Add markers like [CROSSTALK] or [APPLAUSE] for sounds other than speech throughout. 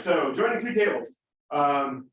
So joining two tables, um.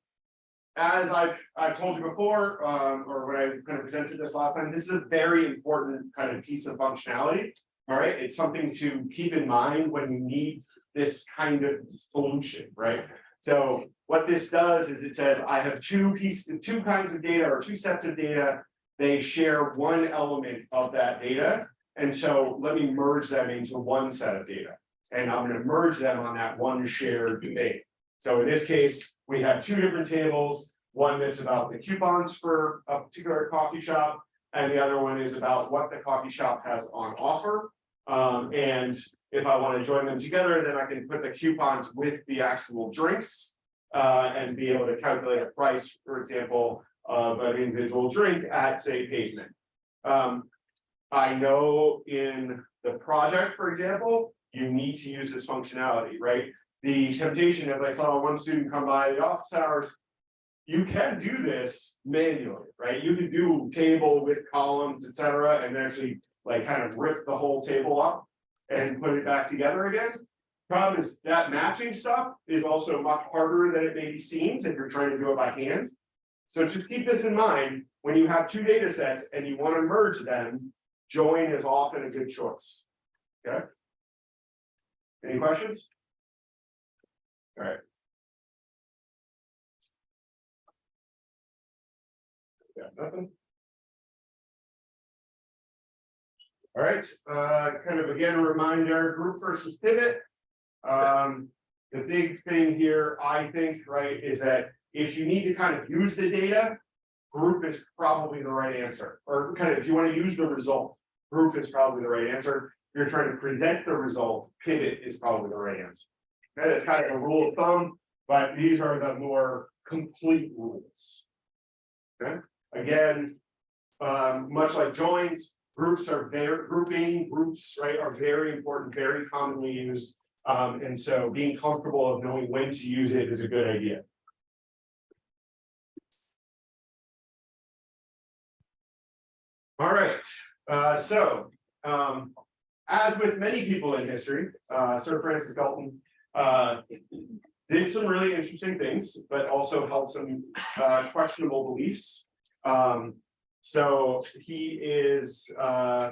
As I've, I've told you before, um, or when I kind of presented this last time, this is a very important kind of piece of functionality. All right, it's something to keep in mind when you need this kind of solution, right? So what this does is it says, I have two pieces, two kinds of data or two sets of data. They share one element of that data, and so let me merge them into one set of data. And I'm gonna merge them on that one shared data. So in this case, we have two different tables, one that's about the coupons for a particular coffee shop. And the other one is about what the coffee shop has on offer. Um, and if I want to join them together, then I can put the coupons with the actual drinks. Uh, and be able to calculate a price, for example, of an individual drink at say pavement. Um, I know in the project, for example, you need to use this functionality, right? The temptation if I saw one student come by the office hours. You can do this manually, right? You can do table with columns, et cetera, and actually like kind of rip the whole table up. And put it back together again. Problem is that matching stuff is also much harder than it maybe seems if you're trying to do it by hand. So just keep this in mind, when you have two data sets and you want to merge them, join is often a good choice. Okay? Any questions? All right. Nothing. All right, uh, kind of again, a reminder, group versus pivot. Um, the big thing here, I think, right, is that if you need to kind of use the data. Group is probably the right answer, or kind of, if you want to use the result, group is probably the right answer. You're trying to present the result, pivot is probably the right answer. Okay, that's kind of a rule of thumb, but these are the more complete rules. Okay, again, um, much like joins, groups are very, grouping groups, right, are very important, very commonly used. Um, and so being comfortable of knowing when to use it is a good idea. All right, uh, so, um, as with many people in history, uh, Sir Francis Galton, uh, did some really interesting things, but also held some, uh, questionable beliefs. Um, so he is, uh,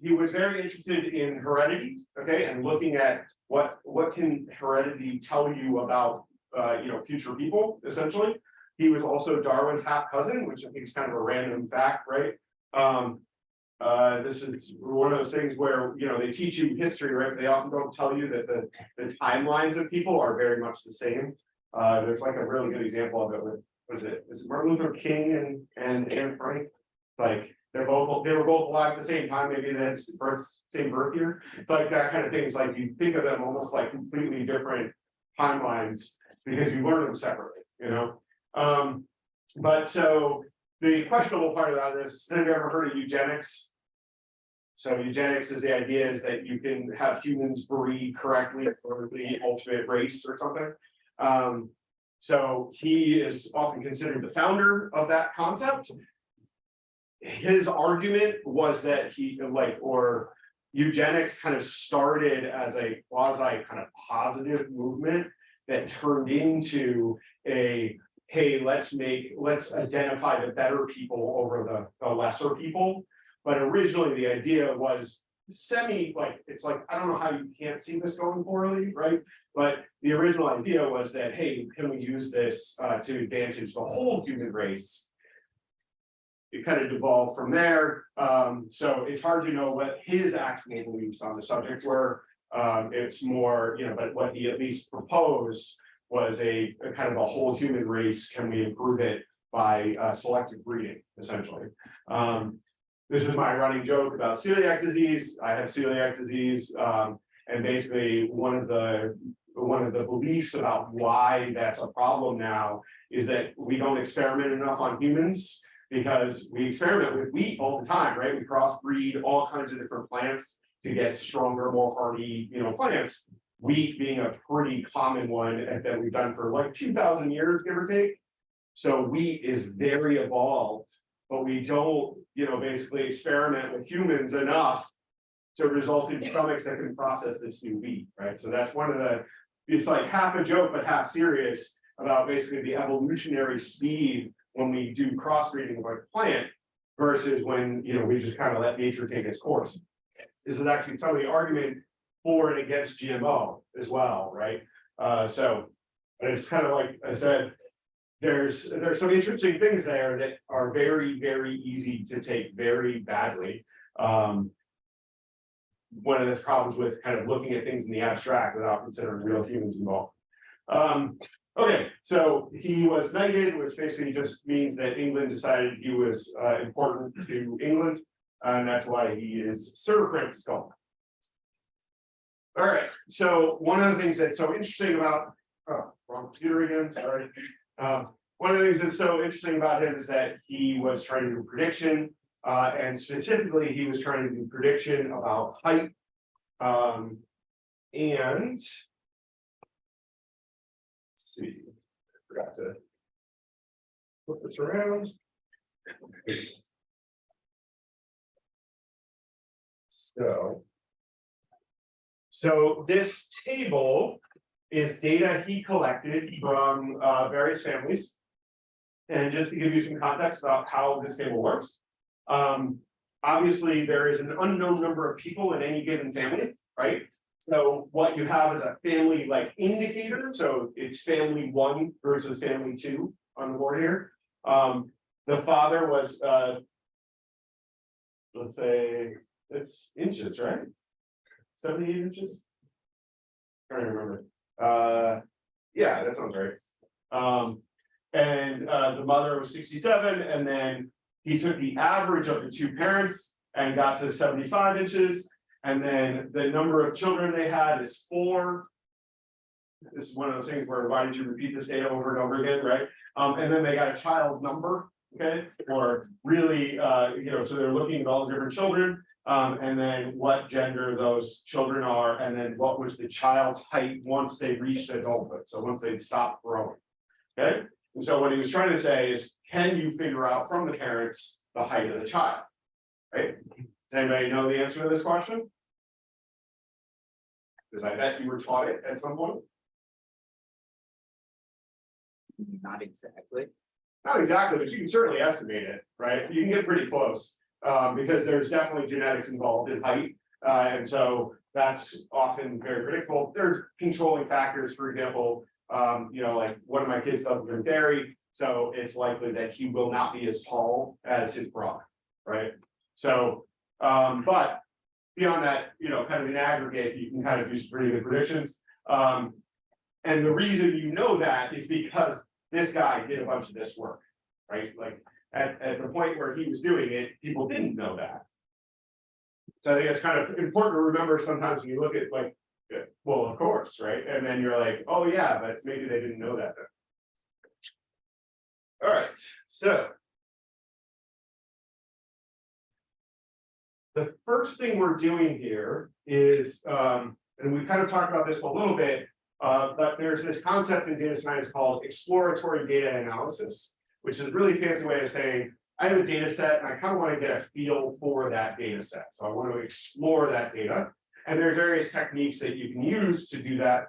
he was very interested in heredity, okay, and looking at what, what can heredity tell you about, uh, you know, future people, essentially. He was also Darwin's half cousin, which I think is kind of a random fact, right? Um, uh, this is one of those things where, you know, they teach you history, right? They often don't tell you that the, the timelines of people are very much the same. Uh, there's like a really good example of it with, was it, is it Martin Luther King and, and Anne Frank? It's Like, they're both, they were both alive at the same time, maybe they birth, same birth year. It's like that kind of thing. It's like you think of them almost like completely different timelines because you learn them separately, you know? Um, but so the questionable part about this, have you ever heard of eugenics? So eugenics is the idea is that you can have humans breed correctly for the ultimate race or something. Um, so he is often considered the founder of that concept. His argument was that he like, or eugenics kind of started as a quasi kind of positive movement that turned into a hey, let's make, let's identify the better people over the, the lesser people. But originally, the idea was semi, like, it's like, I don't know how you can't see this going poorly, right? But the original idea was that, hey, can we use this uh, to advantage the whole human race? It kind of devolved from there. Um, so it's hard to know what his actual beliefs on the subject were. Um, it's more, you know, but what he at least proposed was a, a kind of a whole human race, can we improve it by uh, selective breeding, essentially? Um, this is my running joke about celiac disease. I have celiac disease, um, and basically one of the one of the beliefs about why that's a problem now is that we don't experiment enough on humans because we experiment with wheat all the time, right? We crossbreed all kinds of different plants to get stronger, more hardy, you know, plants wheat being a pretty common one that we've done for like two thousand years, give or take. So wheat is very evolved, but we don't, you know, basically experiment with humans enough to result in stomachs that can process this new wheat, right? So that's one of the it's like half a joke, but half serious about basically the evolutionary speed when we do crossbreeding of a plant versus when, you know, we just kind of let nature take its course. This is actually some of the argument for and against GMO as well, right? Uh, so it's kind of like I said, there's, there's some interesting things there that are very, very easy to take very badly. Um, one of the problems with kind of looking at things in the abstract without considering real humans involved. Um, okay, so he was knighted, which basically just means that England decided he was uh, important to England, and that's why he is Sir Francis Galton. All right, so one of the things that's so interesting about, oh, wrong computer again, sorry. Um, one of the things that's so interesting about him is that he was trying to do prediction, uh, and specifically, he was trying to do prediction about height. Um, and. see, forgot to. Flip this around. So. So this table is data he collected from uh, various families. And just to give you some context about how this table works. Um, obviously, there is an unknown number of people in any given family, right? So what you have is a family like indicator, so it's family one versus family two on the board here. Um, the father was uh. Let's say it's inches, right? Seventy-eight inches? Trying to remember, uh, yeah, that sounds right. Um, and uh, the mother was sixty-seven, and then he took the average of the two parents and got to seventy-five inches. And then the number of children they had is four. This is one of those things where why did you repeat this data over and over again, right? Um, and then they got a child number, okay, or really, uh, you know, so they're looking at all the different children. Um, and then what gender those children are, and then what was the child's height once they reached adulthood, so once they'd stopped growing. Okay, and so what he was trying to say is, can you figure out from the parents the height of the child? Right? Does anybody know the answer to this question? Because I bet you were taught it at some point. Not exactly. Not exactly, but you can certainly estimate it, right? You can get pretty close, um, because there's definitely genetics involved in height. Uh, and so that's often very predictable. There's controlling factors, for example, um, you know, like one of my kids doesn't drink dairy. So it's likely that he will not be as tall as his brother, right? So, um, but beyond that, you know, kind of in aggregate, you can kind of do some pretty good predictions. Um, and the reason you know that is because this guy did a bunch of this work, right? Like at, at the point where he was doing it, people didn't know that. So I think it's kind of important to remember sometimes when you look at like, well, of course, right? And then you're like, oh yeah, but maybe they didn't know that then. All right, so. The first thing we're doing here is, um, and we kind of talked about this a little bit, uh, but there's this concept in data science called exploratory data analysis, which is a really fancy way of saying, I have a data set and I kind of want to get a feel for that data set. So I want to explore that data. And there are various techniques that you can use to do that.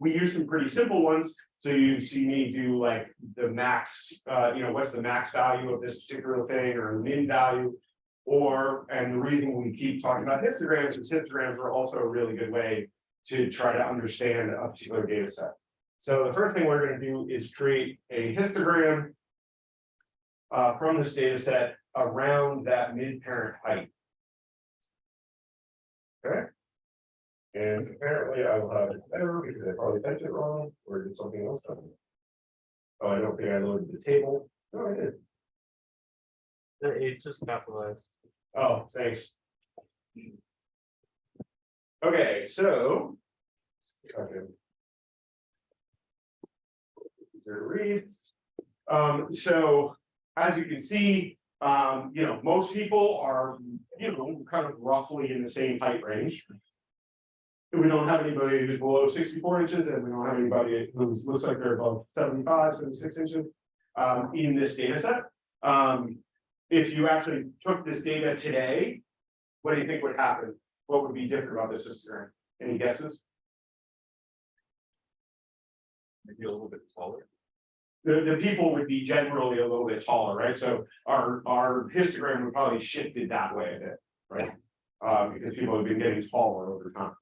We use some pretty simple ones. So you see me do like the max, uh, you know, what's the max value of this particular thing or min value. Or, and the reason we keep talking about histograms is histograms are also a really good way to try to understand a particular data set. So the first thing we're going to do is create a histogram uh, from this data set around that mid-parent height. Okay. And apparently I will have it error because I probably typed it wrong or did something else done. Oh, I don't think I loaded the table. No, I did. It just capitalized. Oh, thanks. Okay, so. Okay. Read. Um, so as you can see, um, you know, most people are, you know, kind of roughly in the same height range. We don't have anybody who's below sixty-four inches and we don't have anybody who looks like they're above 75, 76 inches. Um, in this data set. Um, if you actually took this data today, what do you think would happen? What would be different about this histogram? Any guesses? Maybe a little bit taller. The, the people would be generally a little bit taller, right? So our, our histogram would probably shifted that way a bit, right? Uh, because people have been getting taller over time.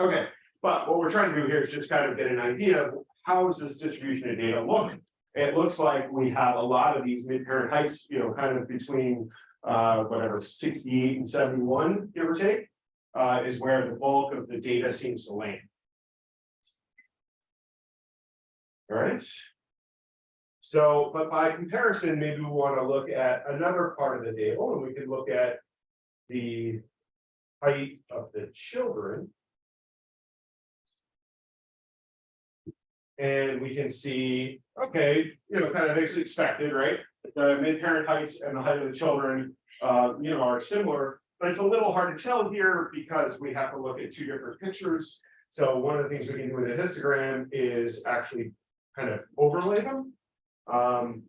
Okay, but what we're trying to do here is just kind of get an idea of how does this distribution of data look? It looks like we have a lot of these mid-parent heights, you know, kind of between uh, whatever, sixty-eight and seventy-one, give or take. Uh, is where the bulk of the data seems to land. All right. So, but by comparison, maybe we want to look at another part of the table and we can look at the height of the children. And we can see, okay, you know, kind of as expected, right? The mid-parent heights and the height of the children, uh, you know, are similar. But it's a little hard to tell here because we have to look at two different pictures. So one of the things we can do with a histogram is actually kind of overlay them. Um.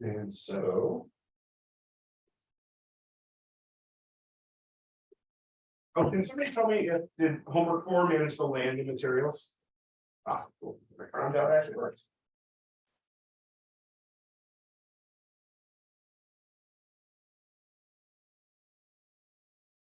And so. Oh, can somebody tell me if did homework four manage to land the materials? Ah, cool, I found out actually works.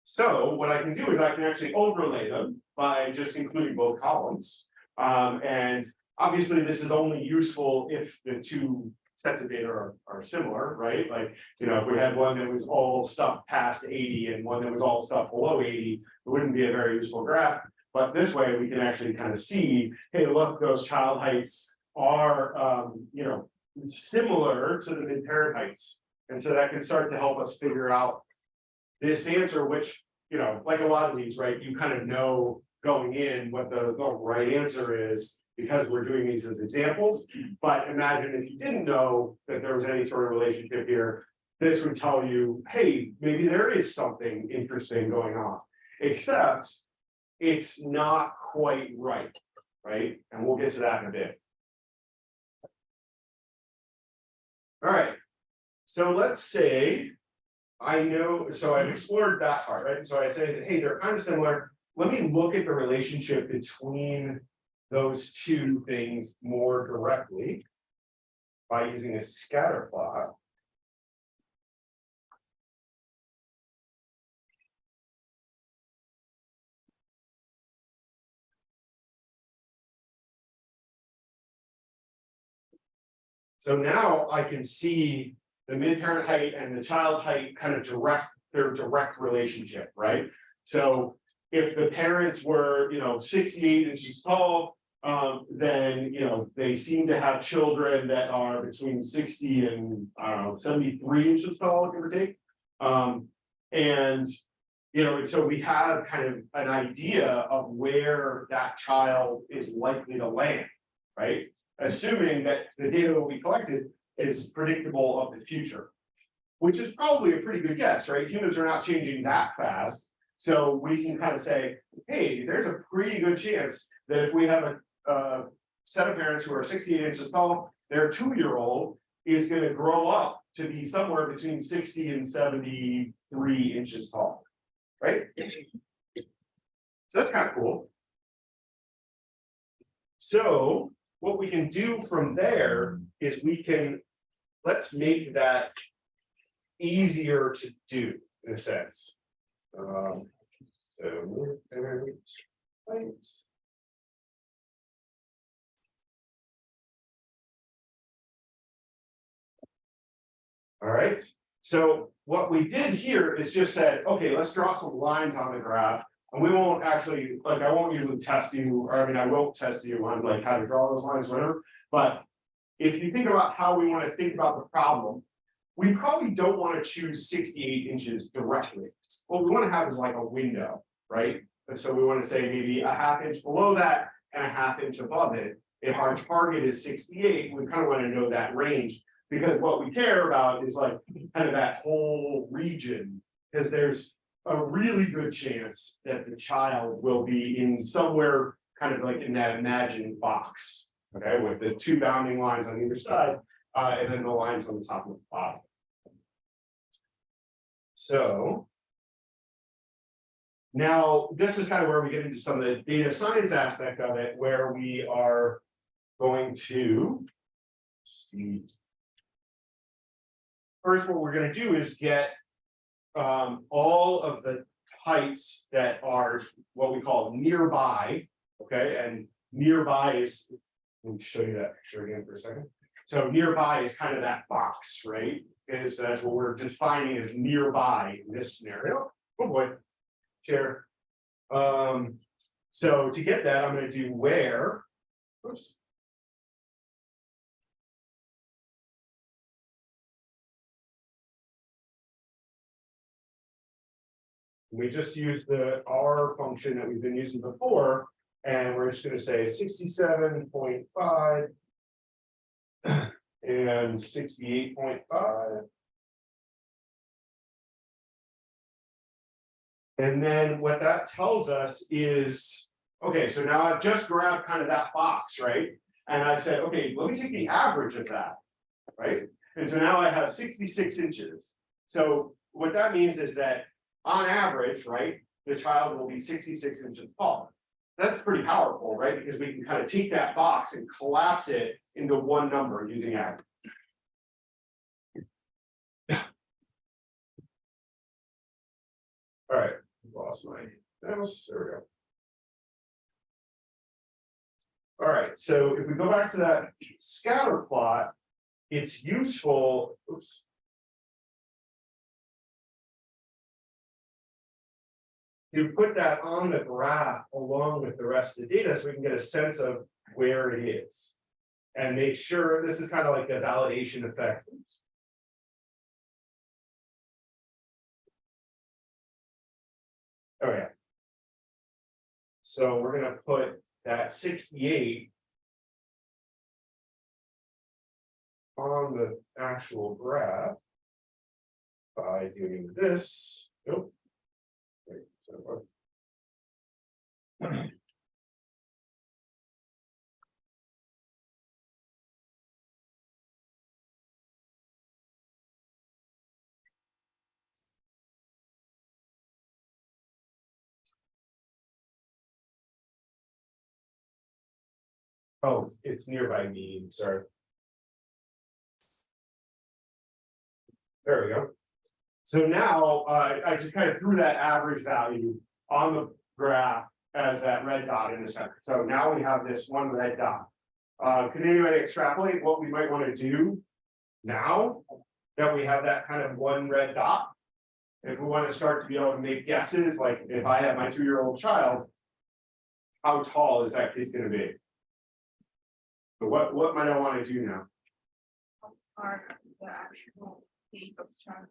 So what I can do is I can actually overlay them by just including both columns. Um, and obviously, this is only useful if the two sets of data are, are similar, right? Like, you know, if we had one that was all stuff past eighty and one that was all stuff below eighty, it wouldn't be a very useful graph. But this way, we can actually kind of see, hey, look, those child heights are, um, you know, similar to the mid-parent heights. And so that can start to help us figure out this answer, which, you know, like a lot of these, right, you kind of know going in what the, the right answer is because we're doing these as examples. But imagine if you didn't know that there was any sort of relationship here, this would tell you, hey, maybe there is something interesting going on, except it's not quite right, right? And we'll get to that in a bit. All right, so let's say I know, so I've explored that part, right? So I say hey, they're kind of similar. Let me look at the relationship between those two things more directly by using a scatter plot. So now I can see the mid-parent height and the child height kind of direct, their direct relationship, right? So if the parents were, you know, sixty-eight inches tall, um, then, you know, they seem to have children that are between sixty and, I don't know, seventy-three inches tall, give or take. Um, and, you know, and so we have kind of an idea of where that child is likely to land, right? Assuming that the data that we collected is predictable of the future. Which is probably a pretty good guess, right? Humans are not changing that fast. So we can kind of say, hey, there's a pretty good chance that if we have a, uh set of parents who are sixty-eight inches tall, their two-year-old is gonna grow up to be somewhere between sixty and seventy-three inches tall, right? So that's kind of cool. So what we can do from there is we can, let's make that easier to do in a sense. Um, so. All right, so what we did here is just said, okay, let's draw some lines on the graph. And we won't actually, like, I won't usually test you, or I mean, I won't test you on like how to draw those lines, whatever, but. If you think about how we want to think about the problem, we probably don't want to choose sixty-eight inches directly. What we want to have is like a window, right? And so we want to say maybe a half inch below that and a half inch above it. If our target is sixty-eight, we kind of want to know that range. Because what we care about is like kind of that whole region, because there's a really good chance that the child will be in somewhere kind of like in that imagined box. Okay, with the two bounding lines on either side, uh, and then the lines on the top and the bottom. So. Now, this is kind of where we get into some of the data science aspect of it, where we are going to. see. First, what we're gonna do is get. Um, all of the heights that are what we call nearby, okay, and nearby is. Let me show you that picture again for a second. So nearby is kind of that box, right? And so that's what we're defining as nearby in this scenario. Oh boy. Chair. Um, so to get that, I'm going to do where. Oops. We just use the R function that we've been using before, and we're just going to say 67.5 [CLEARS THROAT] and 68.5. And then what that tells us is, okay, so now I've just grabbed kind of that box, right? And I said, okay, let me take the average of that, right? And so now I have sixty-six inches. So what that means is that on average, right, the child will be sixty-six inches tall. That's pretty powerful, right? Because we can kind of take that box and collapse it into one number using average. All right, lost my, mouse. there we go. All right, so if we go back to that scatter plot, it's useful, oops. To put that on the graph along with the rest of the data, so we can get a sense of where it is. And make sure, this is kind of like the validation effect. Oh, yeah. So we're gonna put that sixty-eight. On the actual graph. By doing this, nope. Wait, so [CLEARS THROAT] Oh, it's nearby me, sorry. There we go. So now, uh, I just kind of threw that average value on the graph as that red dot in the center. So now we have this one red dot. Uh, can anybody extrapolate what we might want to do now that we have that kind of one red dot? If we want to start to be able to make guesses, like if I have my two-year-old child, how tall is that kid gonna be? But what, what might I want to do now? are the actual date of travel.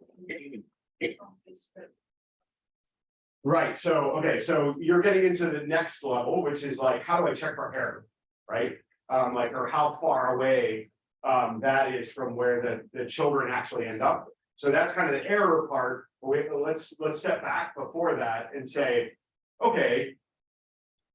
on this trip. Right, so, okay, so you're getting into the next level, which is like, how do I check for error? Right, um, like, or how far away. Um, that is from where the, the children actually end up. So that's kind of the error part, wait, let's, let's step back before that and say, okay.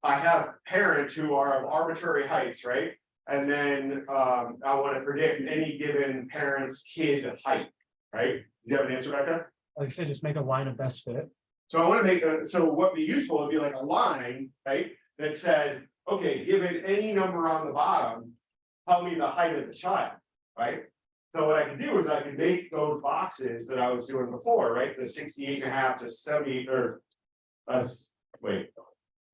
I have parents who are of arbitrary heights, right? And then, um, I wanna predict any given parent's kid height, right? Do you have an answer back there? Like I said, just make a line of best fit. So I wanna make a, so what would be useful would be like a line, right, that said, okay, given any number on the bottom. Tell me the height of the child, right? So what I can do is I can make those boxes that I was doing before, right, the 68 and a half to seventy or. Uh, wait.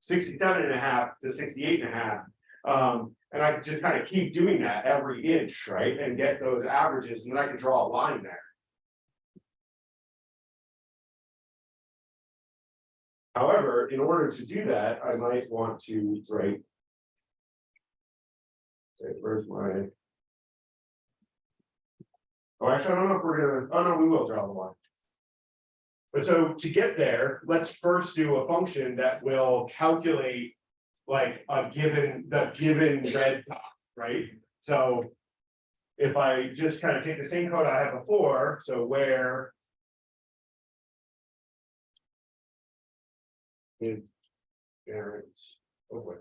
67 and a half to 68 and a half. Um, and I just kind of keep doing that every inch, right, and get those averages, and then I can draw a line there. However, in order to do that, I might want to write. Say, where's my? Oh, actually, I don't know if we're gonna, oh no, we will draw the line. But so to get there, let's first do a function that will calculate. Like a given, the given red dot, right? So. If I just kind of take the same code I had before, so where. Parents, oh wait.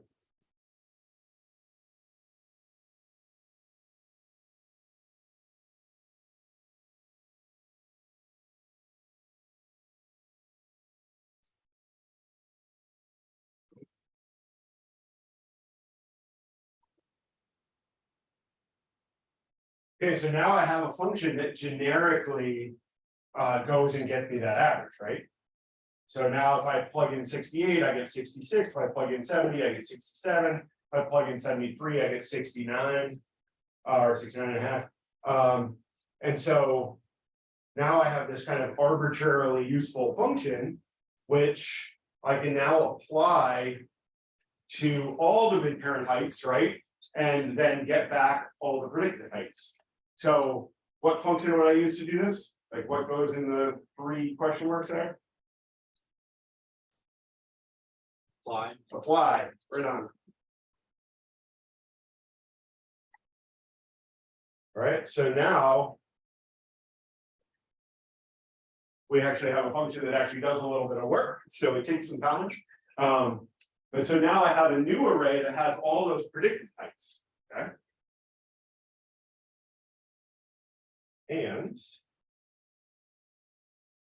Okay, so now I have a function that generically uh goes and gets me that average, right? So now if I plug in sixty-eight, I get sixty-six, if I plug in seventy, I get sixty-seven, if I plug in seventy-three, I get sixty-nine. uh, Or 69 and a half. um, and so. Now I have this kind of arbitrarily useful function, which I can now apply. To all the mid-parent heights, right? And then get back all the predicted heights. So what function would I use to do this? Like what goes in the three question marks there? Apply. Apply, right on. Alright, so now. We actually have a function that actually does a little bit of work, so it takes some time. Um, but so now I have a new array that has all those predicted heights, And.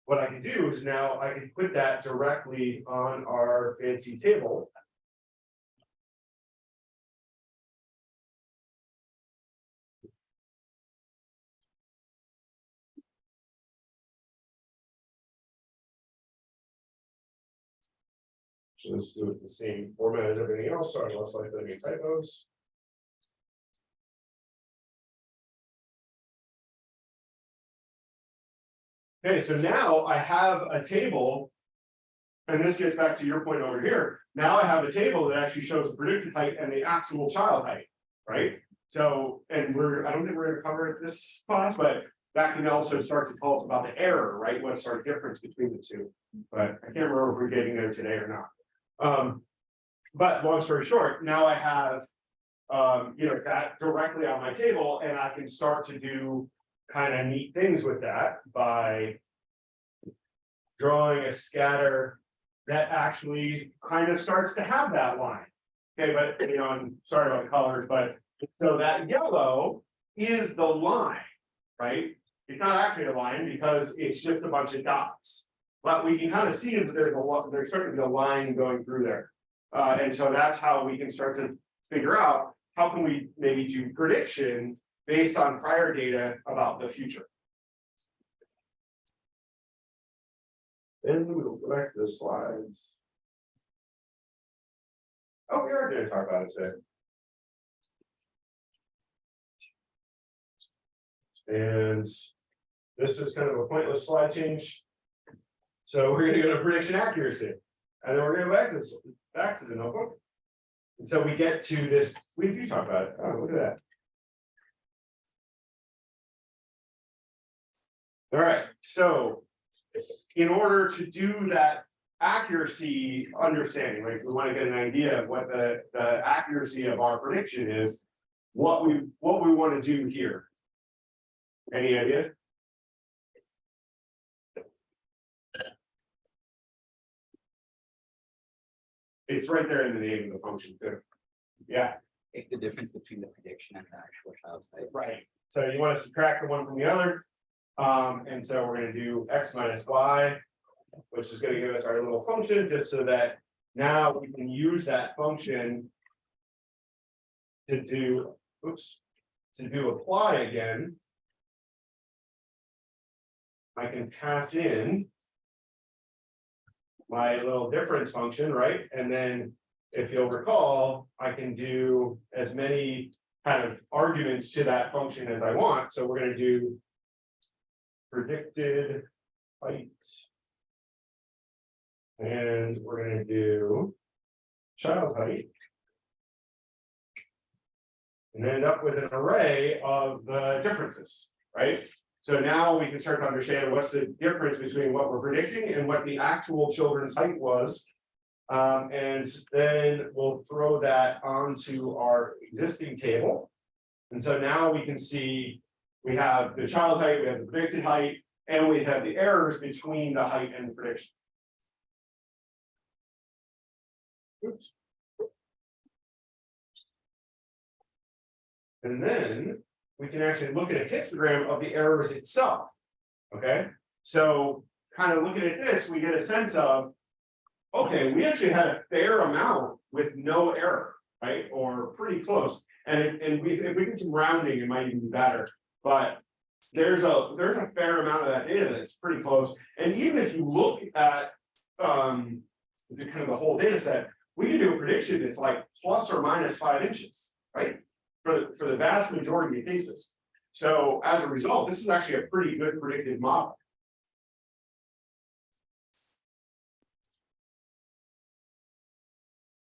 What I can do is now I can put that directly on our fancy table. So let's do it the same format as everything else, sorry, less likely to be typos. Okay, so now I have a table. And this gets back to your point over here. Now I have a table that actually shows the predicted height and the actual child height, right? So, and we're, I don't think we're gonna cover it this class, but that can also start to tell us about the error, right? What's our difference between the two? But I can't remember if we're getting there today or not. Um, but long story short, now I have. Um, you know, that directly on my table and I can start to do kind of neat things with that by. Drawing a scatter that actually kind of starts to have that line. Okay, but you know, I'm sorry about the colors, but so that yellow is the line, right? It's not actually a line because it's just a bunch of dots. But we can kind of see that there's a lot, there's certainly a line going through there. Uh, and so that's how we can start to figure out, how can we maybe do prediction based on prior data about the future. Then we'll go back to the slides. Oh, we are gonna talk about it today. And this is kind of a pointless slide change. So we're gonna go to prediction accuracy. And then we're gonna go back to this, back to the notebook. And so we get to this, we do talk about it. Oh, look at that. All right, so in order to do that accuracy understanding, like we want to get an idea of what the, the accuracy of our prediction is. What we, what we want to do here. Any idea? It's right there in the name of the function too. Yeah, Take the difference between the prediction and the actual child's height. right. So you want to subtract the one from the other. Um, and so we're gonna do x minus y. Which is gonna give us our little function, just so that now we can use that function. To do, oops, to do apply again. I can pass in. My little difference function, right? And then if you'll recall, I can do as many kind of arguments to that function as I want, so we're gonna do. Predicted height. And we're gonna do. Child height. And end up with an array of the differences, right? So now we can start to understand what's the difference between what we're predicting and what the actual children's height was. Um, and then we'll throw that onto our existing table. And so now we can see, we have the child height, we have the predicted height, and we have the errors between the height and the prediction. Oops. And then we can actually look at a histogram of the errors itself. Okay, so kind of looking at this, we get a sense of. Okay, we actually had a fair amount with no error, right, or pretty close. And and we, if we get some rounding, it might even be better. But there's a, there's a fair amount of that data that's pretty close, and even if you look at, um. The kind of the whole data set, we can do a prediction that's like plus or minus five inches, right? For, the for the vast majority of cases. So as a result, this is actually a pretty good predictive model.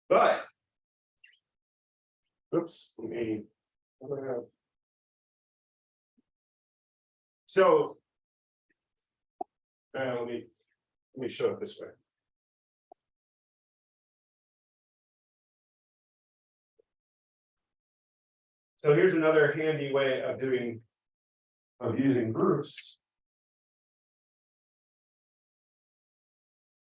But. Oops, let me. So. Uh, let me, let me show it this way. So here's another handy way of doing. Of using groups.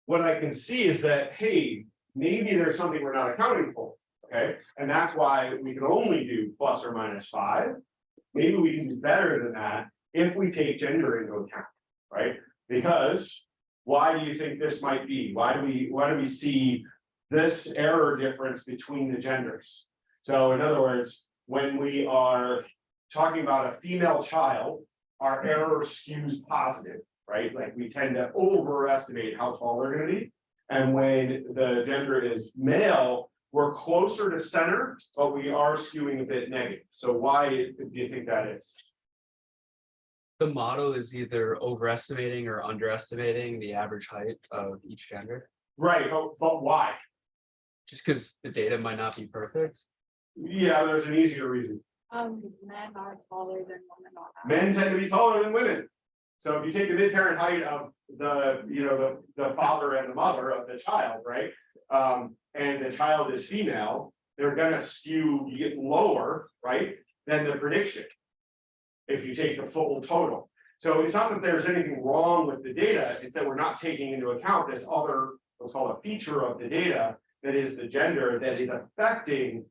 What I can see is that, hey, maybe there's something we're not accounting for, okay? And that's why we can only do plus or minus five. Maybe we can do better than that if we take gender into account, right? Because why do you think this might be? Why do we, why do we see this error difference between the genders? So in other words, when we are talking about a female child, our error skews positive, right? Like we tend to overestimate how tall they're gonna be. And when the gender is male, we're closer to center, but we are skewing a bit negative. So why do you think that is? The model is either overestimating or underestimating the average height of each gender, Right, but, but why? just because the data might not be perfect. Yeah, there's an easier reason. Um, men are taller than women. Men tend to be taller than women. So if you take the mid-parent height of the, you know, the, the father and the mother of the child, right? Um, and the child is female, they're gonna skew, get lower, right, than the prediction. If you take the full total. So it's not that there's anything wrong with the data, it's that we're not taking into account this other, what's called a feature of the data. That is the gender that is affecting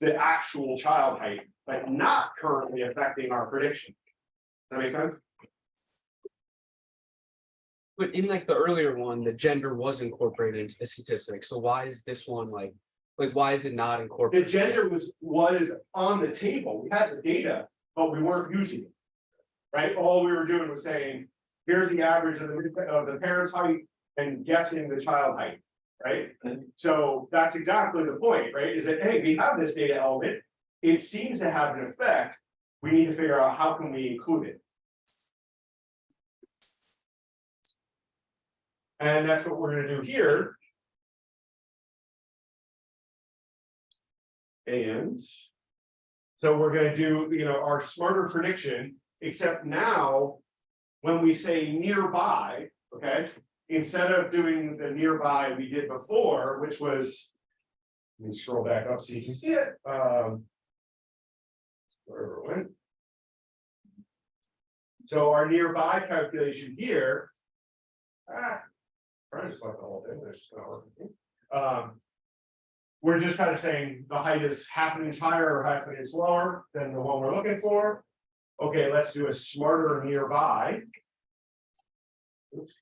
the actual child height, but not currently affecting our prediction. Does that make sense? But in like the earlier one, the gender was incorporated into the statistics, so why is this one like, like, why is it not incorporated? The gender was, was on the table, we had the data, but we weren't using it. Right, all we were doing was saying, here's the average of the, of the parent's height and guessing the child height, right? So that's exactly the point, right, is that, hey, we have this data element. It seems to have an effect, we need to figure out how can we include it. And that's what we're gonna do here. And. So we're gonna do, you know, our smarter prediction, except now. When we say nearby, okay, instead of doing the nearby we did before, which was. Let me scroll back up so you can see it, um. Wherever it went. So our nearby calculation here. Ah, I just like the whole thing. Um. We're just kind of saying the height is half an inch higher or half an inch lower than the one we're looking for. Okay, let's do a smarter nearby. Oops.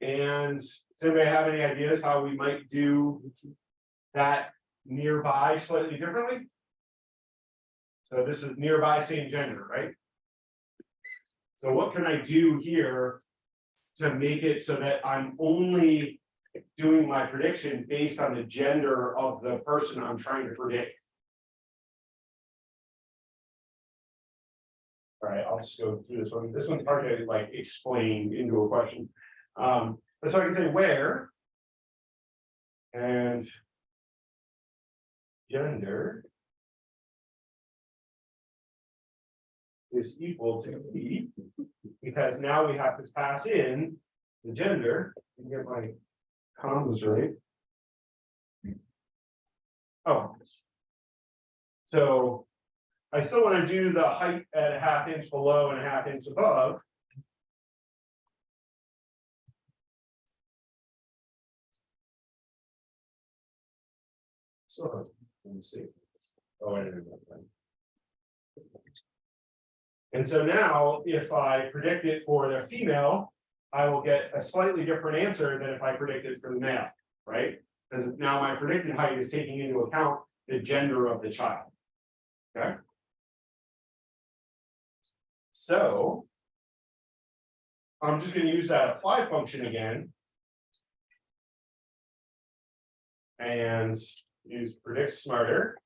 And does anybody have any ideas how we might do that nearby slightly differently? So this is nearby same gender, right? So what can I do here? To make it so that I'm only doing my prediction based on the gender of the person I'm trying to predict. All right, I'll just go through this one. This one's hard to like explain into a question. Um, but so I can say where. And. Gender. Is equal to E. Because now we have to pass in the gender, and get my commas right. Oh. So. I still wanna do the height at a half inch below and a half inch above. So, let me see. Oh, I didn't. And so now, if I predict it for the female, I will get a slightly different answer than if I predicted for the male, right? Because now my predicted height is taking into account the gender of the child. Okay, so. I'm just gonna use that apply function again. And use predict smarter.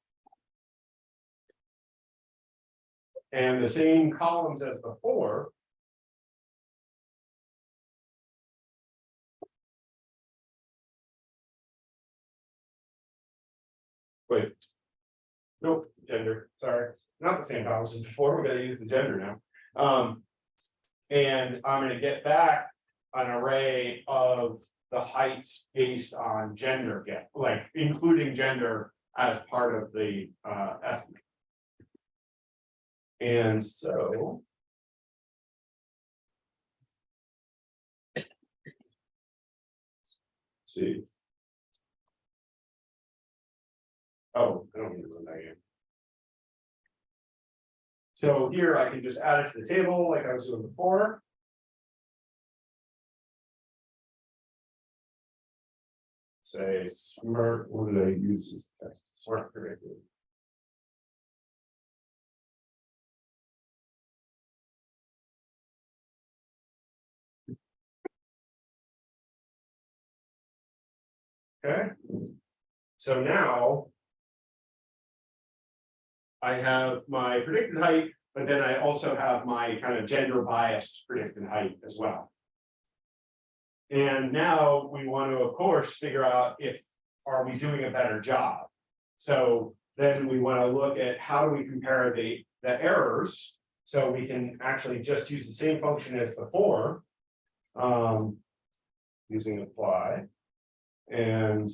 And the same columns as before. Wait. Nope, gender, sorry, not the same columns as before, we're gonna use the gender now. Um. And I'm gonna get back an array of the heights based on gender, get, like including gender as part of the uh estimate. And so. See. Oh, I don't need to run that again. So here I can just add it to the table like I was doing before. Say smart, what did I use as? Smart predictive. Okay, so now. I have my predicted height, but then I also have my kind of gender biased predicted height as well. And now we want to, of course, figure out if, are we doing a better job? So then we want to look at how do we compare the, the errors? So we can actually just use the same function as before. Um. Using apply. And.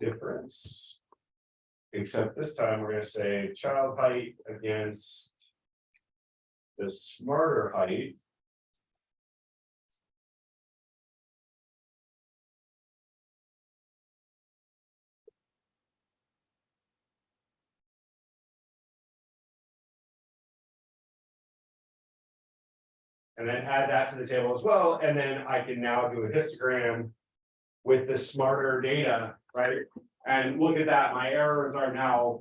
Difference. Except this time we're gonna say child height against. The smarter height. And then add that to the table as well, and then I can now do a histogram. With the smarter data, right? And look at that, my errors are now.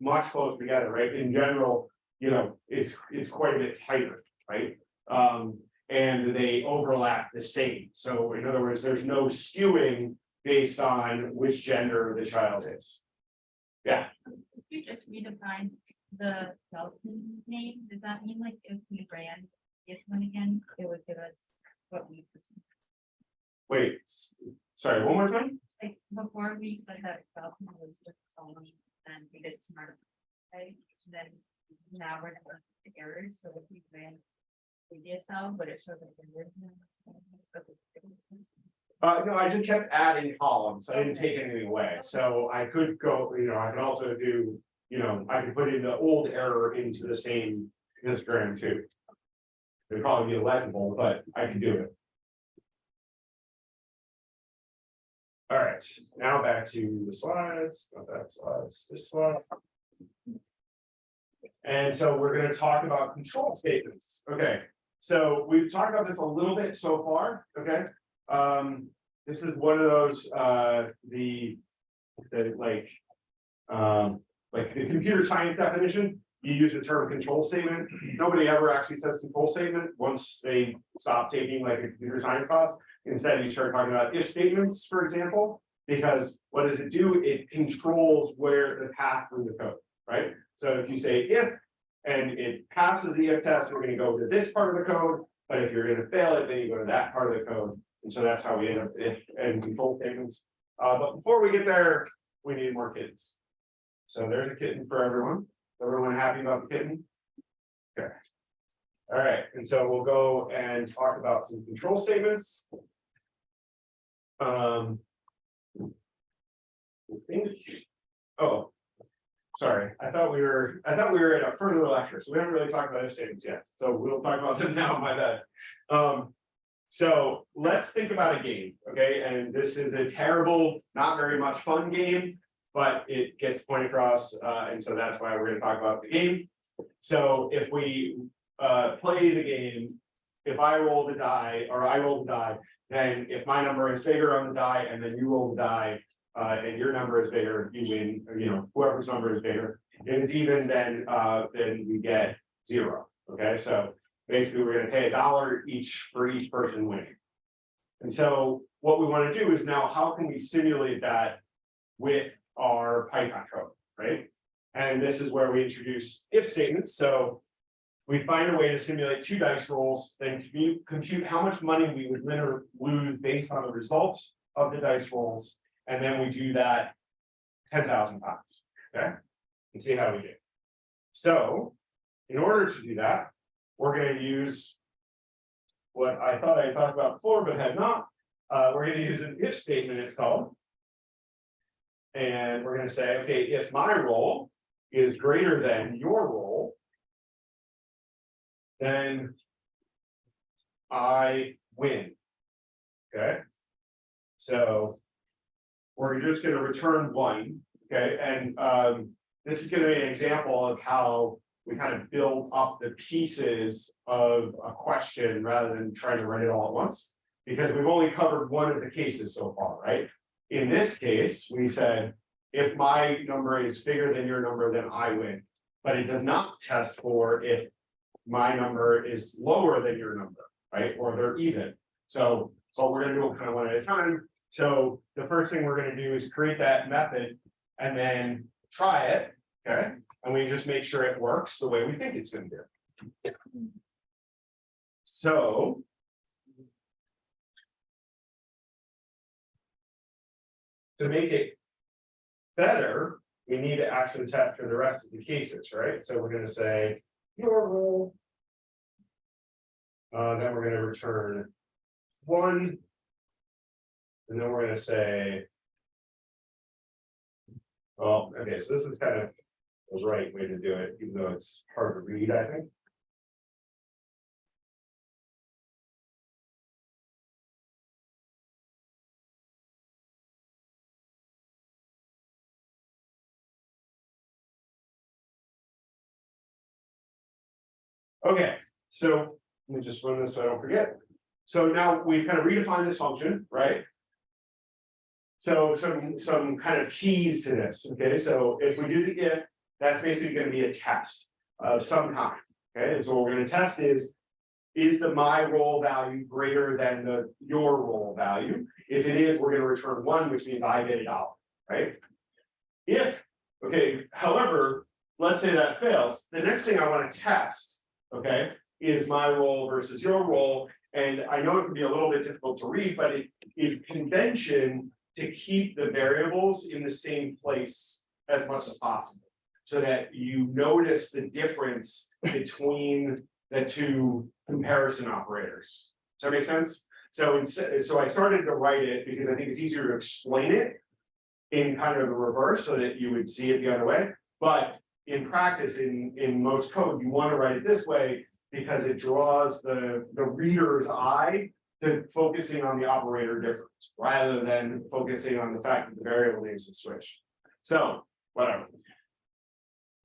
Much closer together, right? In general, you know, it's, it's quite a bit tighter, right? Um, and they overlap the same. So in other words, there's no skewing based on which gender the child is. Yeah. If you just redefine the Galton name, does that mean like if we ran this one again, it would give us what we've Wait, sorry, one more time? Like before we said that Galton was just and we did smart. Right, then now we're gonna the errors, so if we ran. Previous cell, but it shows like the words. Uh, no, I just kept adding columns. I didn't take anything away. So I could go, you know, I could also do, you know, I could put in the old error into the same histogram too. It'd probably be illegible, but I can do it. Right, now back to the slides, not that slides, this slide. And so we're gonna talk about control statements. Okay, so we've talked about this a little bit so far, okay? Um, this is one of those, uh, the, the like. Um, like the computer science definition, you use the term control statement. Nobody ever actually says control statement once they stop taking like a computer science class. Instead, you start talking about if statements, for example, because what does it do? It controls where the path through the code, right? So if you say if. And it passes the if test, we're gonna go to this part of the code, but if you're gonna fail it, then you go to that part of the code. And so that's how we end up if and control statements. Uh, but before we get there, we need more kittens. So there's a kitten for everyone. Everyone happy about the kitten? Okay. All right, and so we'll go and talk about some control statements. Um. I think, oh. Sorry, I thought we were, I thought we were at a further lecture, so we haven't really talked about if statements yet, so we'll talk about them [LAUGHS] now, my bad. Um, so let's think about a game, okay, and this is a terrible, not very much fun game. But it gets point across, uh, and so that's why we're gonna talk about the game. So if we, uh, play the game. If I roll the die, or I roll the die, then if my number is bigger on the die and then you roll the die. Uh, and your number is bigger, you win, you know, whoever's number is bigger. If it's even, then, uh, then we get zero, okay, so basically, we're gonna pay a dollar each for each person winning. And so what we wanna do is now, how can we simulate that with our Python code, right? And this is where we introduce if statements, so. We find a way to simulate two dice rolls, then compute, how much money we would win or lose based on the results of the dice rolls. And then we do that ten thousand times, okay? And see how we do. So, in order to do that, we're gonna use. What I thought I talked about before, but had not, uh, we're gonna use an if statement, it's called. And we're gonna say, okay, if my roll is greater than your roll. Then. I win. Okay? So. We're just gonna return one, okay, and um, this is gonna be an example of how. We kind of build up the pieces of a question rather than trying to write it all at once. Because we've only covered one of the cases so far, right? In this case, we said, if my number is bigger than your number, then I win. But it does not test for if my number is lower than your number, right? Or they're even. So, so we're gonna do it kind of one at a time. So the first thing we're gonna do is create that method and then try it, okay? And we just make sure it works the way we think it's gonna do. So. To make it better, we need to actually test for the rest of the cases, right? So we're gonna say your roll. Uh, then we're gonna return one. And then we're gonna say. Well, okay, so this is kind of the right way to do it, even though it's hard to read, I think. Okay, so let me just run this so I don't forget. So now we've kind of redefined this function, right? So some, some kind of keys to this, okay, so if we do the if, that's basically gonna be a test of some kind, okay, and so what we're gonna test is. Is the my roll value greater than the your roll value? If it is, we're gonna return one, which means I get a dollar, right? If, okay, however, let's say that fails, the next thing I wanna test, okay? Is my roll versus your roll, and I know it can be a little bit difficult to read, but it, it convention. To keep the variables in the same place as much as possible. So that you notice the difference between the two comparison operators. Does that make sense? So so I started to write it because I think it's easier to explain it. In kind of the reverse, so that you would see it the other way, but in practice, in, in most code, you want to write it this way. Because it draws the, the reader's eye to focusing on the operator difference, rather than focusing on the fact that the variable names have switched. So, whatever.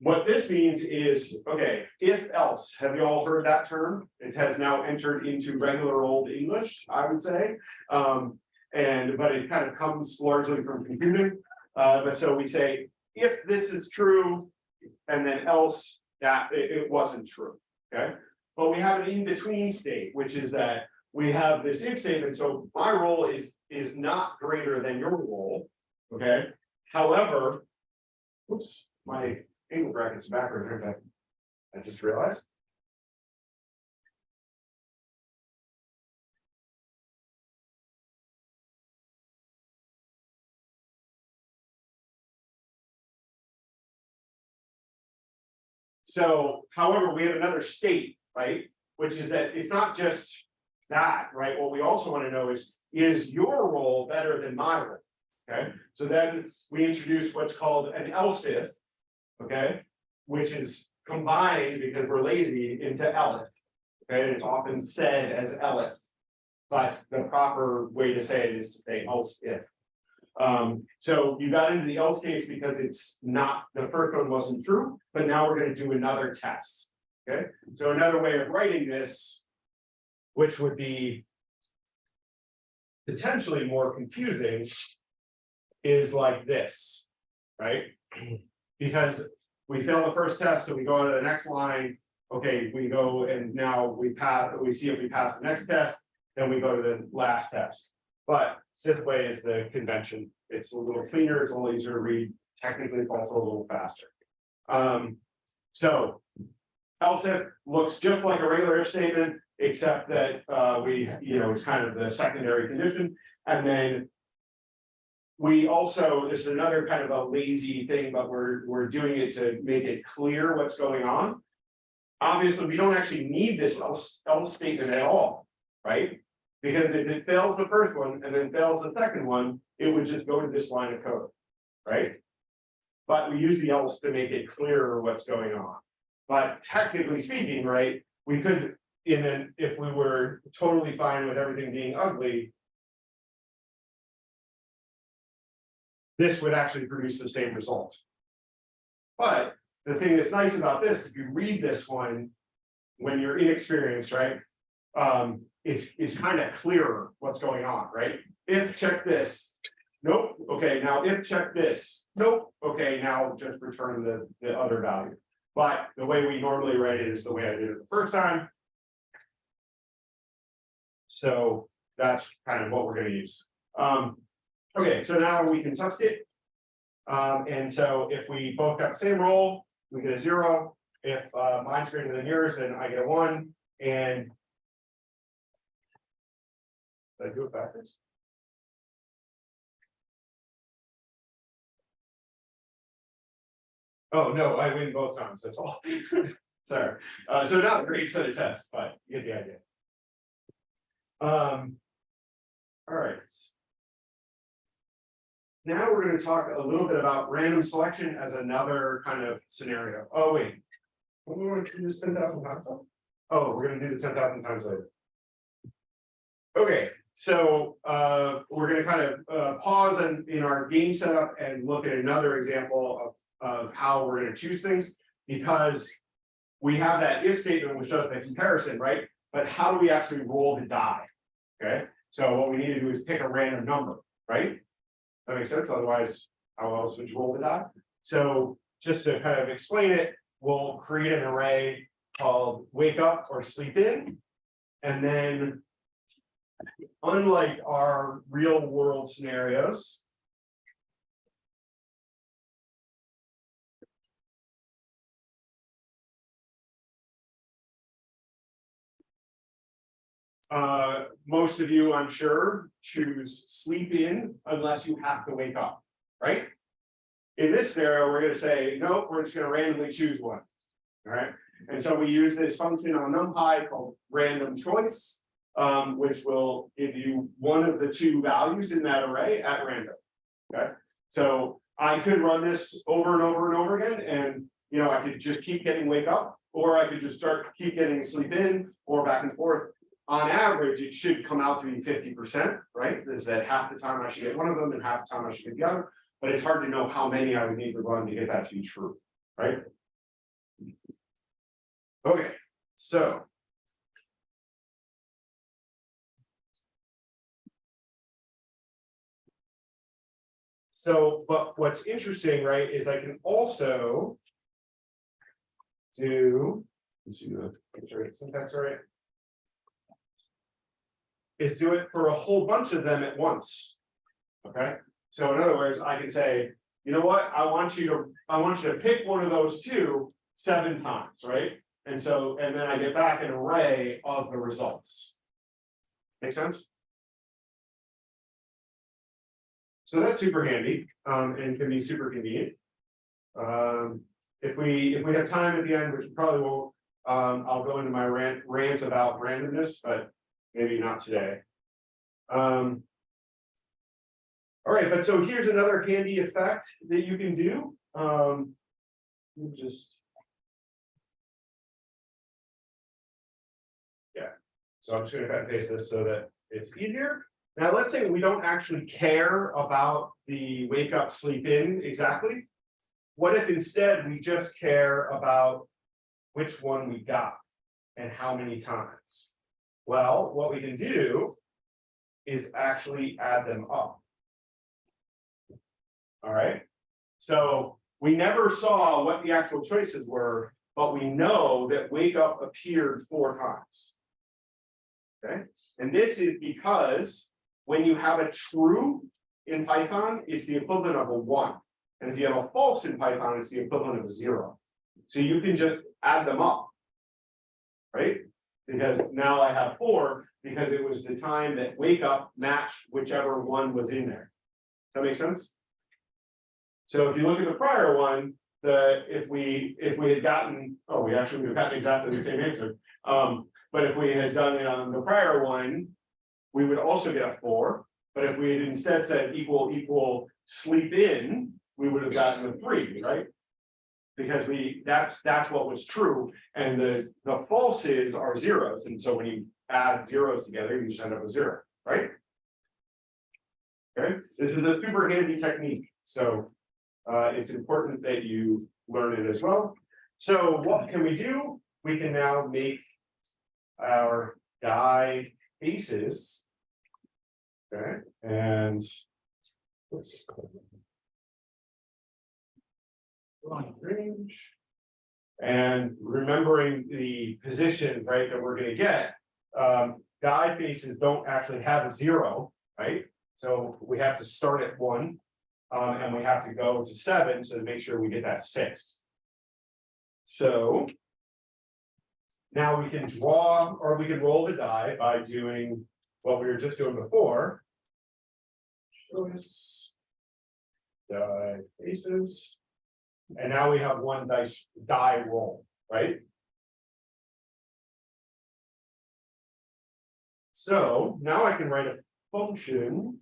What this means is, okay, if else, have you all heard that term? It has now entered into regular old English, I would say. Um, and, but it kind of comes largely from computing. Uh, but so we say, if this is true, and then else that it, it wasn't true, okay? But we have an in-between state, which is that we have this if statement, so my roll is, is not greater than your roll, okay? However. Oops, my angle brackets backwards, aren't I? I just realized. So, however, we have another state, right, which is that it's not just that, right? What we also want to know is, is your roll better than my roll? Okay, so then we introduce what's called an else if. Okay, which is combined because we're lazy into elif. Okay, and it's often said as elif. But the proper way to say it is to say else if. Um, so you got into the else case because it's not, the first one wasn't true, but now we're gonna do another test. Okay, so another way of writing this. Which would be. Potentially more confusing. Is like this, right? [CLEARS THROAT] Because we fail the first test, so we go to the next line. okay, we go and now we pass, we see if we pass the next test, then we go to the last test. But this way is the convention, it's a little cleaner, it's a little easier to read, technically it's also a little faster. Um, so. Else if looks just like a regular if statement, except that uh we, you know, it's kind of the secondary condition, and then. We also, this is another kind of a lazy thing, but we're, we're doing it to make it clear what's going on. Obviously, we don't actually need this else, else statement at all, right? Because if it fails the first one and then fails the second one, it would just go to this line of code, right? But we use the else to make it clearer what's going on. But technically speaking, right, we could, in an, if we were totally fine with everything being ugly. This would actually produce the same result. But the thing that's nice about this, if you read this one. When you're inexperienced, right? Um, it's, it's kind of clearer what's going on, right? If check this. Nope, okay, now if check this, nope, okay, now just return the, the other value. But the way we normally write it is the way I did it the first time. So that's kind of what we're gonna use. Um, okay, so now we can test it. Um, and so if we both got the same roll, we get a zero. If uh mine's greater than yours, then I get a one and. Did I do it backwards? Oh, no, I win both times, that's all. [LAUGHS] Sorry, uh, so not a great set of tests, but you get the idea. Um. All right. Now we're gonna talk a little bit about random selection as another kind of scenario. Oh, wait. We want to do this ten thousand times. Oh, we're gonna do the ten thousand times later. Okay, so uh, we're gonna kind of uh pause and in our game setup and look at another example of of how we're gonna choose things, because. We have that if statement which does the comparison, right? But how do we actually roll the die? Okay, so what we need to do is pick a random number, right? That makes sense, otherwise, how else would you roll the die? So just to kind of explain it, we'll create an array called wake up or sleep in. And then. Unlike our real world scenarios. Uh, most of you, I'm sure, choose sleep in unless you have to wake up, right? In this scenario, we're gonna say, nope, we're just gonna randomly choose one. All right, and so we use this function on NumPy called random choice. Um, which will give you one of the two values in that array at random. Okay, so I could run this over and over and over again, and you know, I could just keep getting wake up. Or I could just start, keep getting sleep in, or back and forth. On average, it should come out to be fifty percent, right? Is that half the time I should get one of them and half the time I should get the other. But it's hard to know how many I would need to run to get that to be true, right? Okay, so. So, but what's interesting, right, is I can also. Do. let's see the- make sure it's syntax right. Is do it for a whole bunch of them at once. Okay, so in other words, I can say, you know what, I want you to, I want you to pick one of those two seven times, right? And so, and then I get back an array of the results. Make sense? So that's super handy, um, and can be super convenient. Um, if we, if we have time at the end, which probably won't, um, I'll go into my rant, rant about randomness, but maybe not today. Um. All right, but so here's another handy effect that you can do, um. Just. Yeah, so I'm just gonna cut and paste this so that it's easier. Now, let's say we don't actually care about the wake up, sleep in exactly. What if instead we just care about which one we got and how many times? Well, what we can do is actually add them up. All right, so we never saw what the actual choices were but we know that wake up appeared four times. Okay, and this is because when you have a true in Python, it's the equivalent of a one. And if you have a false in Python, it's the equivalent of a zero. So you can just add them up. Right? Because now I have four, because it was the time that wake up matched whichever one was in there. Does that make sense? So if you look at the prior one, the, if we, if we had gotten, oh, we actually, we've gotten exactly the same answer. Um, but if we had done it on the prior one, we would also get a four. But if we had instead said equal, equal, sleep in, we would have gotten a three, right? Because we, that's, that's what was true, and the, the falses are zeros, and so when you add zeros together, you just end up with zero, right? Okay, this is a super handy technique, so. Uh, it's important that you learn it as well. So what can we do? We can now make. Our die faces. Okay, and. range. And remembering the position, right, that we're gonna get, um, die faces don't actually have a zero, right? So we have to start at one. Um, and we have to go to seven, so to make sure we get that six. So. Now we can draw, or we can roll the die by doing what we were just doing before. Choice. Die faces. And now we have one dice, die roll, right? So now I can write a function.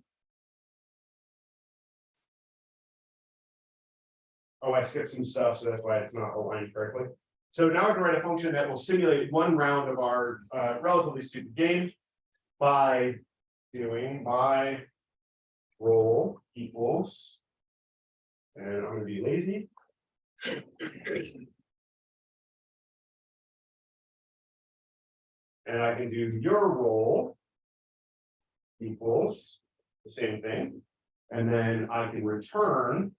Oh, I skipped some stuff, so that's why it's not aligned correctly. So now I can write a function that will simulate one round of our uh relatively stupid game. By doing my roll equals. And I'm gonna be lazy. And I can do your roll. Equals the same thing, and then I can return.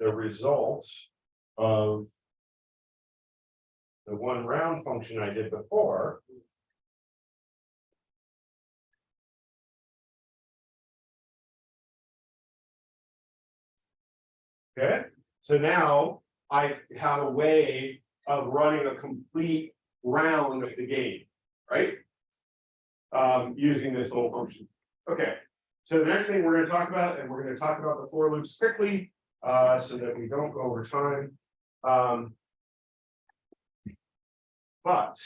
The result of. The one round function I did before. Okay, so now I have a way of running a complete round of the game, right? Um, using this little function. Okay, so the next thing we're gonna talk about, and we're gonna talk about the for loops quickly, uh, so that we don't go over time. Um. But.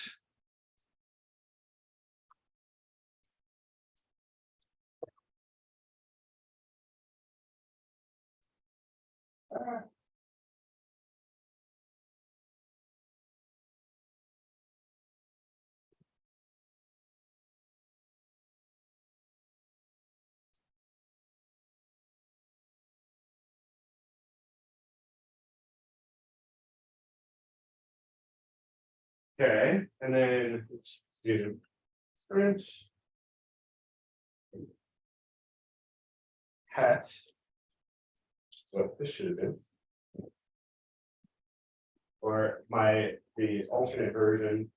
Okay, and then let's do. Print. Hat. What this should have been. Or my, the alternate version.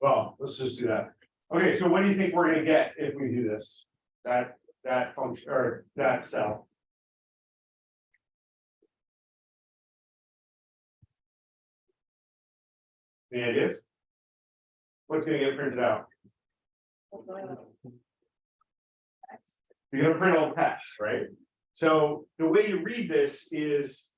Well, let's just do that. Okay, so what do you think we're gonna get if we do this? That, that function, or that cell? Any ideas? What's gonna get printed out? You're gonna print all text, right? So the way you read this is.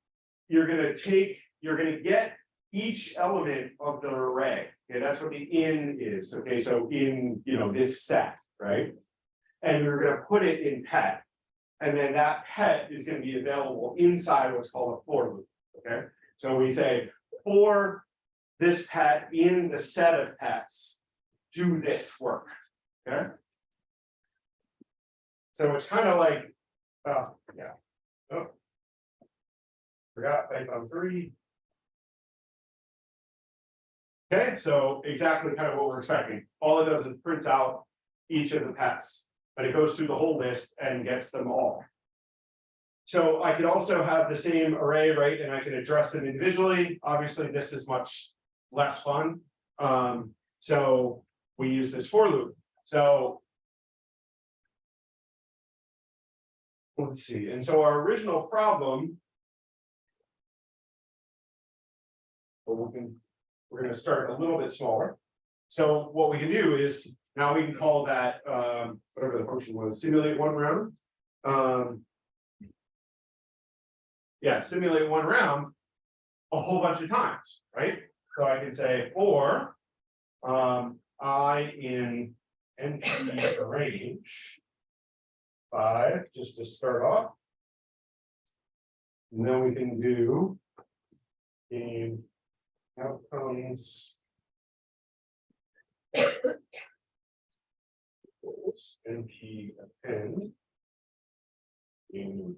You're gonna take, you're gonna get each element of the array. Okay, that's what the in is. Okay, so in, you know, this set, right? And you're gonna put it in pet. And then that pet is gonna be available inside what's called a for loop, okay? So we say for this pet in the set of pets, do this work, okay? So it's kind of like, oh, yeah. Oh. Forgot Python three. Okay, so exactly kind of what we're expecting. All it does is prints out each of the pets but it goes through the whole list and gets them all. So I could also have the same array, right, and I can address them individually, obviously, this is much less fun. Um, so we use this for loop, so. Let's see, and so our original problem. Well, we can, we're gonna start a little bit smaller. So what we can do is, now we can call that, um, whatever the function was, simulate one round. Um. Yeah, simulate one round. A whole bunch of times, right? So I can say, or. Um, I in NP range. Five, just to start off. And then we can do. In outcomes. NP append. In.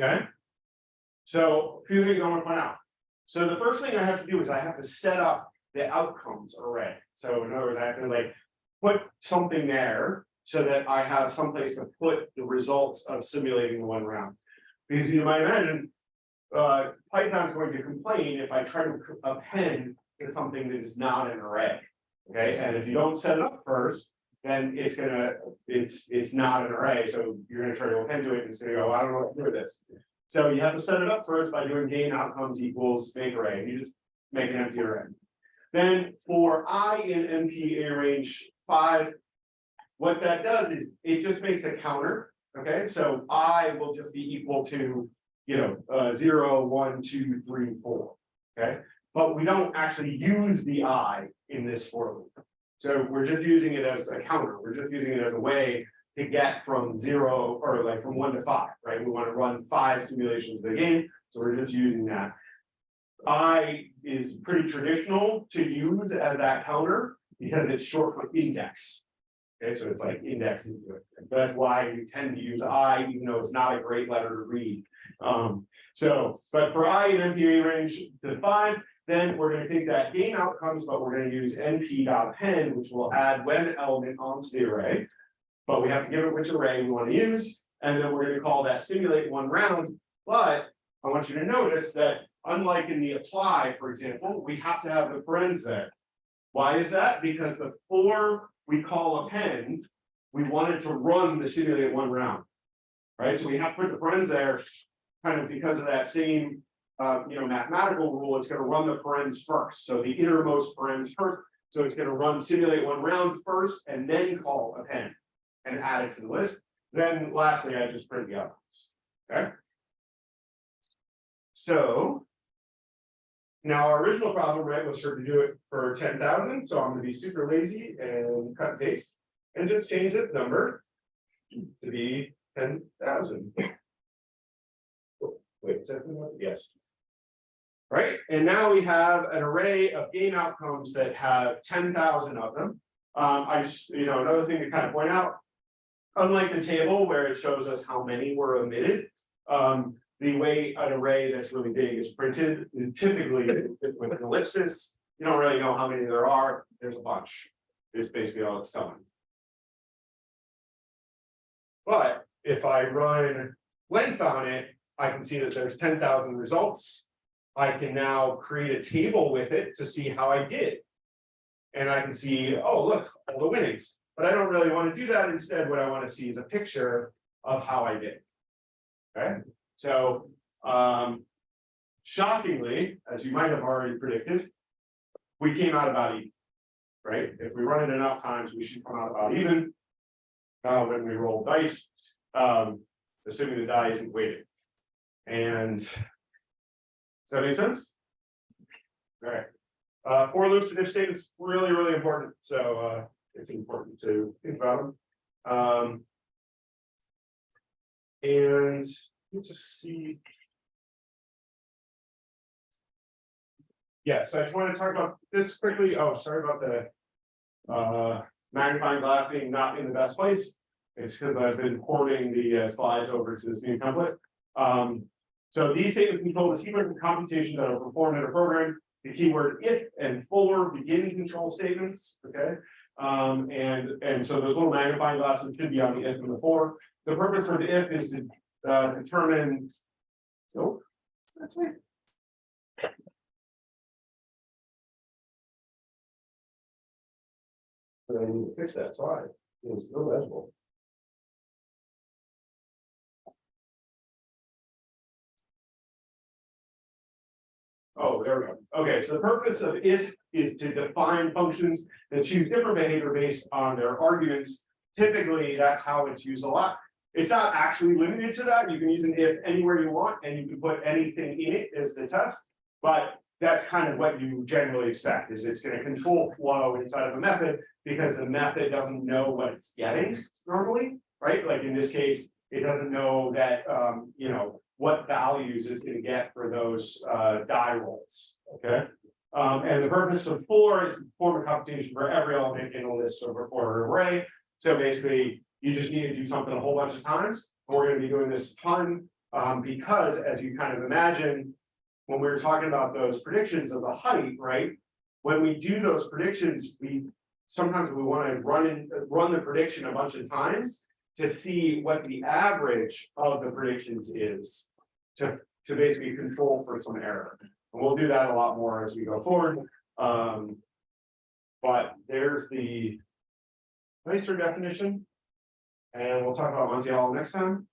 Okay. So, a few things I want to point out. So the first thing I have to do is I have to set up the outcomes array. So in other words, I have to like put something there so that I have someplace to put the results of simulating the one round. Because you might imagine, uh, Python's going to complain if I try to append to something that is not an array. Okay, and if you don't set it up first, then it's gonna, it's, it's not an array, so you're gonna try to append to it, and it's gonna go, I don't know what to do with this. So you have to set it up first by doing gain outcomes equals make array, you just make an empty array. Then for i in NP range five. What that does is it just makes a counter, okay, so i will just be equal to. You know, uh, zero, one, two, three, four, okay, but we don't actually use the i in this for loop. So we're just using it as a counter, we're just using it as a way to get from zero or like from one to five, right? We want to run five simulations of the game, so we're just using that. I is pretty traditional to use as that counter because it's short for index. Okay, so it's like index, that's why we tend to use I, even though it's not a great letter to read. Um, so, but for I in NP arange to five, then we're gonna take that game outcomes, but we're gonna use np dot append, which will add when element onto the array. But we have to give it which array we want to use, and then we're gonna call that simulate one round, but I want you to notice that unlike in the apply, for example, we have to have the parens there. Why is that? Because before we call append, we wanted to run the simulate one round. Right, so we have to put the parens there, kind of because of that same, uh, you know, mathematical rule, it's gonna run the parens first, so the innermost parens first. So it's gonna run simulate one round first and then call append and add it to the list. Then lastly, I just print the outcomes, okay? So. Now, our original problem, right, was for to do it for ten thousand, so I'm gonna be super lazy and cut and paste. And just change the number. To be ten thousand. [COUGHS] Wait, is that who was it? yes. Right, and now we have an array of game outcomes that have ten thousand of them. Um, I just, you know, another thing to kind of point out. Unlike the table where it shows us how many were omitted, um, the way an array that's really big is printed, typically with an ellipsis. You don't really know how many there are, there's a bunch, is basically all it's telling. But if I run length on it, I can see that there's ten thousand results. I can now create a table with it to see how I did. And I can see, oh, look, all the winnings, but I don't really want to do that. Instead, what I want to see is a picture of how I did. Okay, so, um. Shockingly, as you might have already predicted. We came out about even. Right, if we run it enough times, we should come out about even. Uh, when we roll dice, um, assuming the die isn't weighted. And. Does that make sense? Alright, uh, for loops and if statements really, really important, so, uh, it's important to think about them. Um. And, let me just see. Yeah, so I just want to talk about this quickly, oh, sorry about the. Uh, magnifying glass being not in the best place. It's because I've been porting the uh, slides over to this new template. Um, so these statements control the sequence of computations that are performed in a program. The keyword if and fuller begin control statements, okay? Um, and, and so those little magnifying glasses should be on the if and the for. The purpose of the if is to, uh, determine. So, that's it. But I need to fix that slide, it was still Oh, there we go. Okay, so the purpose of if is to define functions that choose different behavior based on their arguments. Typically, that's how it's used a lot. It's not actually limited to that. You can use an if anywhere you want and you can put anything in it as the test. But that's kind of what you generally expect is it's gonna control flow inside of a method because the method doesn't know what it's getting normally, right? Like in this case, it doesn't know that, um, you know, what values it's gonna get for those, uh, die rolls, okay? Um, and the purpose of for is to perform a computation for every element in a list of or array. So basically, you just need to do something a whole bunch of times. We're gonna be doing this a ton, um, because as you kind of imagine. When we were talking about those predictions of the height, right? When we do those predictions, we, sometimes we wanna run in, run the prediction a bunch of times. To see what the average of the predictions is. To, to basically control for some error. And we'll do that a lot more as we go forward. Um. But there's the. Nicer definition. And we'll talk about Monty Hall next time.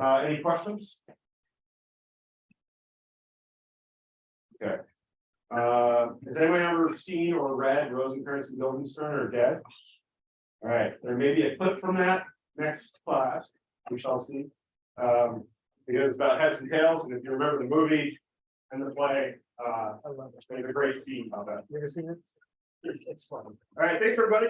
Uh, any questions? Okay. Uh, has anyone ever seen or read Rosencrantz and Guildenstern or dead? All right, there may be a clip from that next class, we shall see. Um, because it's about heads and tails, and if you remember the movie and the play, uh, I love it. there's a great scene about that. You ever seen it? It's fun. All right, thanks, everybody.